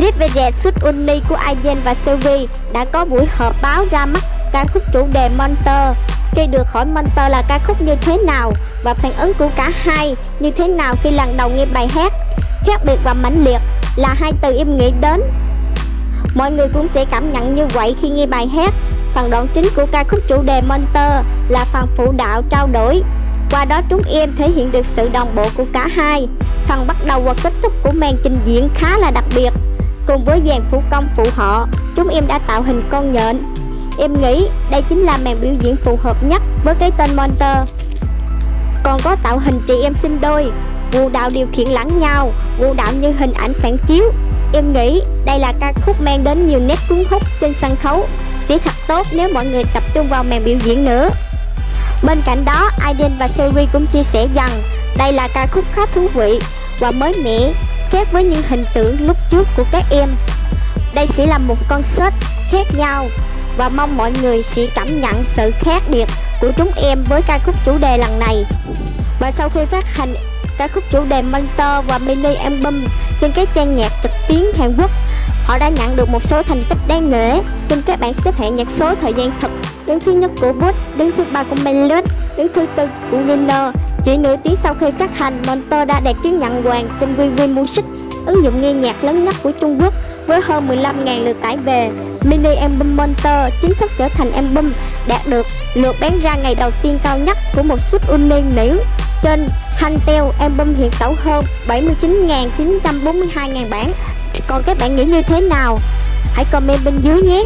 TVR Suit Uni của aiden và Sylvie đã có buổi họp báo ra mắt ca khúc chủ đề Monster. Khi được hỏi Monster là ca khúc như thế nào và phản ứng của cả hai như thế nào khi lần đầu nghe bài hát, khác biệt và mãnh liệt là hai từ em nghĩ đến. Mọi người cũng sẽ cảm nhận như vậy khi nghe bài hát. Phần đoạn chính của ca khúc chủ đề Monster là phần phụ đạo trao đổi. Qua đó chúng em thể hiện được sự đồng bộ của cả hai. Phần bắt đầu và kết thúc của màn trình diễn khá là đặc biệt. Cùng với dàn phụ công phụ họ, chúng em đã tạo hình con nhện. Em nghĩ đây chính là màn biểu diễn phù hợp nhất với cái tên Monster. Còn có tạo hình chị em sinh đôi, vũ đạo điều khiển lẫn nhau, vũ đạo như hình ảnh phản chiếu. Em nghĩ đây là ca khúc mang đến nhiều nét cuốn hút trên sân khấu. Sẽ thật tốt nếu mọi người tập trung vào màn biểu diễn nữa. Bên cạnh đó, Aiden và Sylvie cũng chia sẻ rằng đây là ca khúc khá thú vị và mới mẻ, khác với những hình tượng lúc trước của các em. Đây sẽ là một concert khác nhau và mong mọi người sẽ cảm nhận sự khác biệt của chúng em với ca khúc chủ đề lần này. Và sau khi phát hành ca khúc chủ đề Monster và mini album trên các trang nhạc trực tuyến Hàn Quốc, họ đã nhận được một số thành tích đáng nể trên các bảng xếp hạng nhạc số thời gian thực. Đứng thứ nhất của Boots, đứng thứ ba của Melody, đứng thứ tư của Winner. Chỉ nửa tiếng sau khi phát hành, Monster đã đạt chứng nhận hoàng trên VV Music, ứng dụng nghe nhạc lớn nhất của Trung Quốc với hơn 15.000 lượt tải về. Mini album Monster chính thức trở thành album đạt được lượt bán ra ngày đầu tiên cao nhất của một suất uni nữ trên Hantel album hiện tẩu hơn 79.942.000 bản. Còn các bạn nghĩ như thế nào? Hãy comment bên dưới nhé.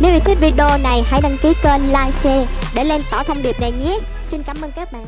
Nếu yêu thích video này hãy đăng ký kênh, like, share để lan tỏa thông điệp này nhé. Xin cảm ơn các bạn.